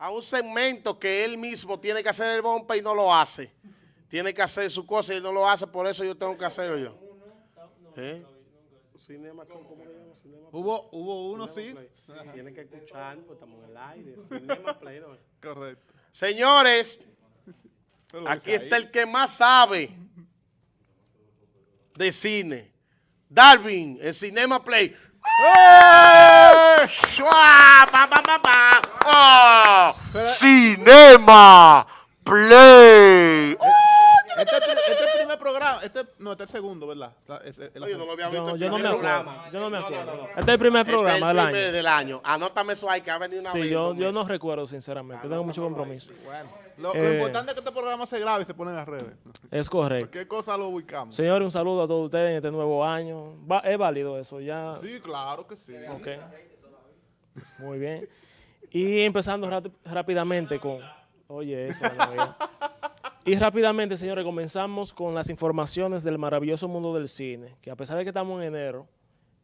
a un segmento que él mismo tiene que hacer el bomba y no lo hace. Tiene que hacer su cosa y no lo hace, por eso yo tengo que hacerlo yo. ¿Eh? Cinema, ¿cómo, le llamo? Cinema Hubo, hubo uno, sí. Play. Tiene que escuchar, pues estamos en el aire. Cinema Play, ¿no? Correcto. Señores, aquí está el que más sabe de cine. Darwin, en Cinema Play. ¡Eh! ¡Shua! ¡Pa, pa, pa, pa! ¡Oh! Cinema Play. Este es el este es el primer programa. Este, no, este es el segundo, ¿verdad? O sea, es- es- es la- Yo no lo había visto Yo, el yo no me acuerdo. programa. Yo no me No, no, acuerdo. no, no. Este es el primer Este es programa el del primer año. del año. Anótame eso ahí, que ha venido una Sí, vez. en yo, yo no recuerdo sinceramente. Tengo mucho compromiso. Bueno, lo, lo Eh, importante es que este programa se grabe y se pone en las redes. Es correcto. Cualquier cosa lo ubicamos. Señores, un saludo a todos ustedes en este nuevo año. Va- es válido eso, ya. Sí, claro que sí. Ok. Muy bien. Y empezando rápidamente con... Oye, eso. Y rápidamente, señores, comenzamos con las informaciones del maravilloso mundo del cine. Que a pesar de que estamos en enero,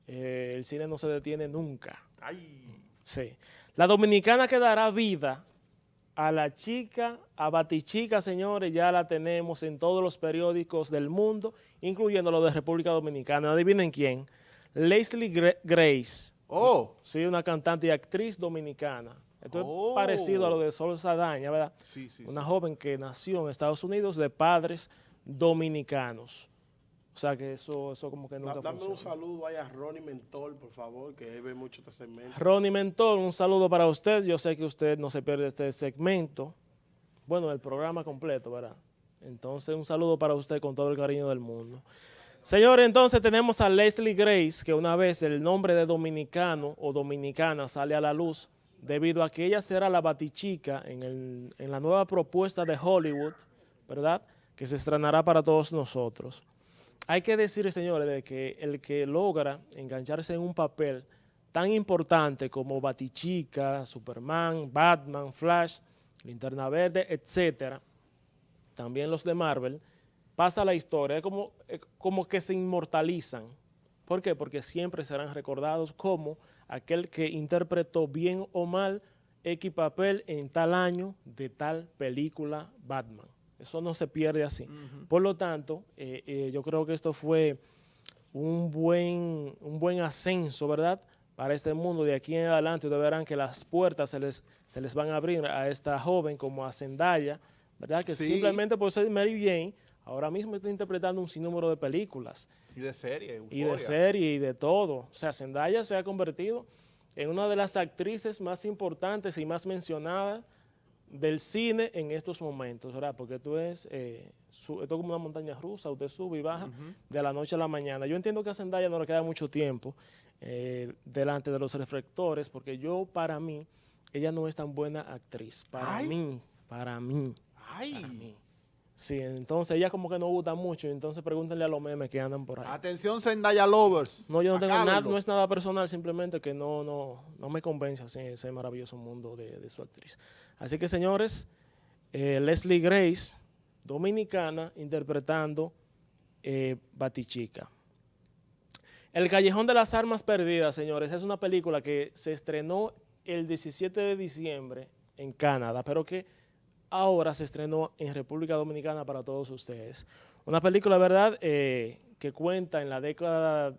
eh, el cine no se detiene nunca. Ay, Sí. La dominicana que dará vida a la chica, a Batichica, señores, ya la tenemos en todos los periódicos del mundo, incluyendo los de República Dominicana. Adivinen quién. Leslie Gra- Grace. Oh, Sí, una cantante y actriz dominicana. Esto Oh. es parecido a lo de Sol Sadaña, ¿verdad? sí, sí. Una joven que nació en Estados Unidos de padres dominicanos. O sea que eso, eso como que nunca Dame un saludo ahí a Ronnie Mentor, por favor, que él ve mucho este segmento. Ronnie Mentor, un saludo para usted. Yo sé que usted no se pierde este segmento. Bueno, el programa completo, ¿verdad? Entonces, un saludo para usted con todo el cariño del mundo. Señores, entonces tenemos a Leslie Grace, que una vez el nombre de dominicano o dominicana sale a la luz, debido a que ella será la batichica en, la nueva propuesta de Hollywood, ¿verdad? Que se estrenará para todos nosotros. Hay que decir, señores, de que el que logra engancharse en un papel tan importante como Batichica, Superman, Batman, Flash, Linterna Verde, etcétera, también los de Marvel, pasa la historia, es como, como que se inmortalizan. ¿Por qué? Porque siempre serán recordados como aquel que interpretó bien o mal X papel en tal año de tal película Batman. Eso no se pierde así. Por lo tanto, eh, eh, yo creo que esto fue un buen, un buen ascenso, ¿verdad? Para este mundo. De aquí en adelante ustedes verán que las puertas se les, se les van a abrir a esta joven como a Zendaya, ¿verdad? Que Sí. simplemente por ser Mary Jane, ahora mismo está interpretando un sinnúmero de películas Y de serie. y de euforia. serie y de todo. O sea, Zendaya se ha convertido en una de las actrices más importantes y más mencionadas del cine en estos momentos, ¿verdad? Porque tú es, eh, su- esto es como una montaña rusa, usted sube y baja de la noche a la mañana. Yo entiendo que a Zendaya no le queda mucho tiempo eh, delante de los reflectores, porque yo, para mí, ella no es tan buena actriz. Para Ay. mí, para mí, Ay, para mí. Sí, entonces ella como que no gusta mucho, entonces pregúntenle a los memes que andan por ahí. atención Zendaya Lovers. No, yo no tengo nada, no es nada personal, simplemente que no, no, no me convence así ese maravilloso mundo de, de su actriz. Así que señores, eh, Leslie Grace, dominicana, interpretando eh, Batichica. El Callejón de las Armas Perdidas, señores, es una película que se estrenó el 17 de diciembre en Canadá, pero que ahora se estrenó en República Dominicana para todos ustedes. Una película, ¿verdad?, eh, que cuenta en la década,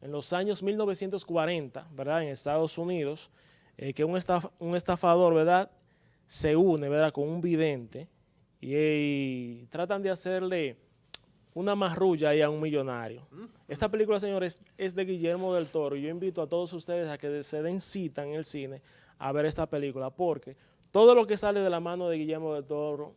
en los años 1940, ¿verdad?, en Estados Unidos, eh, que un, estaf- un estafador, ¿verdad?, se une, ¿verdad?, con un vidente y, y tratan de hacerle una marrulla ahí a un millonario. Esta película, señores, es de Guillermo del Toro. y Yo invito a todos ustedes a que se den cita en el cine a ver esta película, porque todo lo que sale de la mano de Guillermo del Toro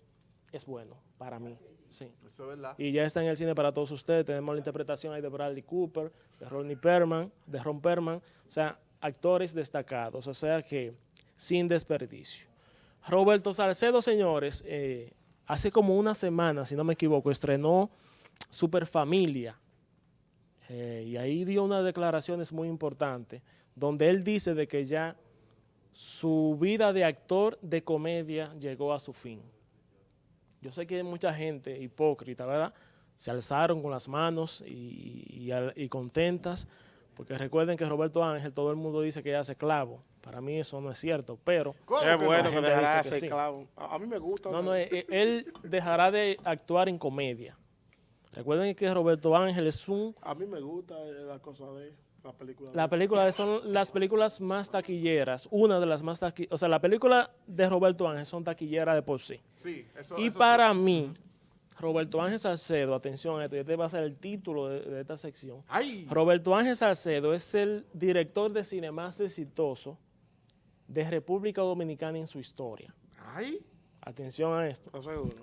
es bueno para mí. Sí. Eso es verdad. Y ya está en el cine para todos ustedes. Tenemos la interpretación ahí de Bradley Cooper, de Ronnie Perman, de Ron Perman. O sea, actores destacados. O sea que sin desperdicio. Roberto Salcedo, señores, eh, hace como una semana, si no me equivoco, estrenó Superfamilia. Eh, y ahí dio unas declaraciones muy importantes, donde él dice de que ya su vida de actor de comedia llegó a su fin. Yo sé que hay mucha gente hipócrita, ¿verdad? Se alzaron con las manos y, y al- y contentas Porque recuerden que Roberto Ángel, todo el mundo dice que hace clavo. Para mí eso no es cierto, pero ¿Cómo Es bueno no? que dejará de sí. clavo. A, mí me gusta. no, no, eh, eh, él dejará de actuar en comedia. Recuerden que Roberto Ángel es un... A mí me gusta la cosa de la película. de La él. película son las películas más taquilleras, una de las más taquilleras. O sea, la película de Roberto Ángel son taquilleras de por sí. Sí, eso, Y eso para mí, Roberto Ángel Salcedo, atención a esto, este va a ser el título de, de esta sección. Roberto Ángel Salcedo es el director de cine más exitoso de República Dominicana en su historia. ¡Ay! Atención a esto.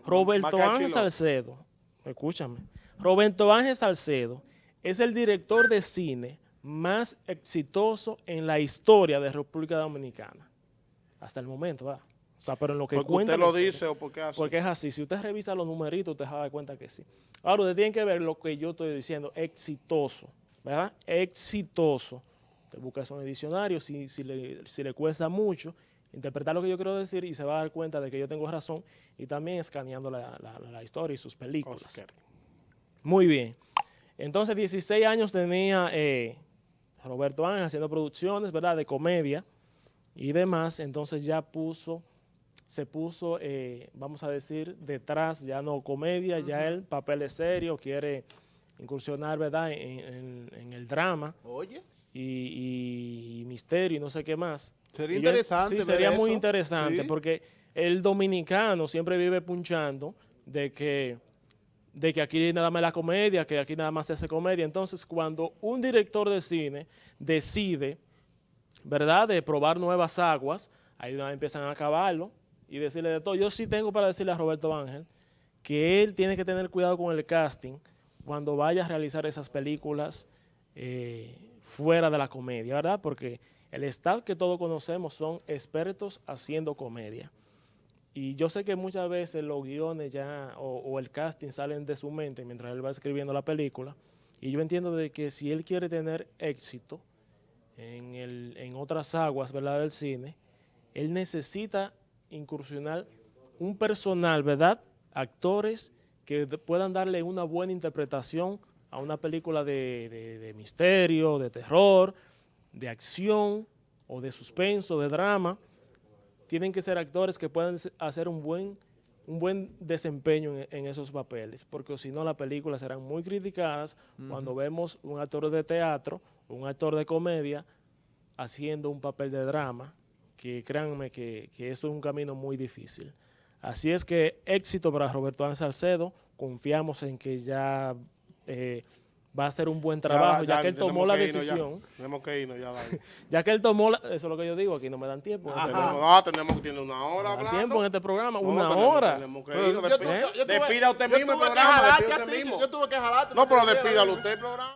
Roberto Ángel. Salcedo, escúchame. Roberto Ángel Salcedo es el director de cine más exitoso en la historia de República Dominicana. Hasta el momento, ¿verdad? O sea, pero en lo que Porque cuenta usted lo dice o porque hace. Porque es así. Si usted revisa los numeritos, usted se va a dar cuenta que sí. Ahora, usted tiene que ver lo que yo estoy diciendo. Exitoso. ¿Verdad? Exitoso. Usted busca eso en el diccionario. Si, si, le, si le cuesta mucho interpretar lo que yo quiero decir y se va a dar cuenta de que yo tengo razón. Y también escaneando la, la- la historia y sus películas. Oscar. Muy bien. Entonces, 16 años tenía eh, Roberto Ángel haciendo producciones, ¿verdad? De comedia y demás. Entonces ya puso, se puso, eh, vamos a decir, detrás, ya no comedia, ya el papel es serio, quiere incursionar, ¿verdad? En, en- en el drama Oye, y, y misterio y no sé qué más. Sería yo- interesante Sí, sería muy eso. interesante Sí. porque el dominicano siempre vive punchando de que, de que aquí nada más la comedia, que aquí nada más se hace comedia. Entonces, cuando un director de cine decide, ¿verdad?, de probar nuevas aguas, ahí empiezan a acabarlo y decirle de todo. Yo sí tengo para decirle a Roberto Ángel que él tiene que tener cuidado con el casting cuando vaya a realizar esas películas eh, fuera de la comedia, ¿verdad? Porque el staff que todos conocemos son expertos haciendo comedia. Y yo sé que muchas veces los guiones ya o, el casting salen de su mente mientras él va escribiendo la película. Y yo entiendo de que si él quiere tener éxito en, el, en otras aguas ¿verdad? del cine, él necesita incursionar un personal, ¿verdad? Actores que puedan darle una buena interpretación a una película de- de misterio, de terror, de acción o de suspenso, de drama. Tienen que ser actores que puedan hacer un buen, un buen desempeño en, en esos papeles, porque si no las películas serán muy criticadas cuando vemos un actor de teatro, un actor de comedia haciendo un papel de drama, que créanme que, que eso es un camino muy difícil. Así es que éxito para Roberto Ángel Salcedo, confiamos en que ya eh, va a hacer un buen trabajo, ya, que él tomó la irnos ya. decisión, Tenemos que irnos ya. ya que él tomó la, eso es lo que yo digo, aquí no me dan tiempo, en este tenemos, programa. no, tenemos que tener una hora hablando. tiempo en este programa, No, una tenemos- hora. tenemos que irnos. Despida usted mismo el tuve que programa, jalarte despida a usted ti, mismo. Yo tuve que jalarte. No, pero despídalo usted el programa.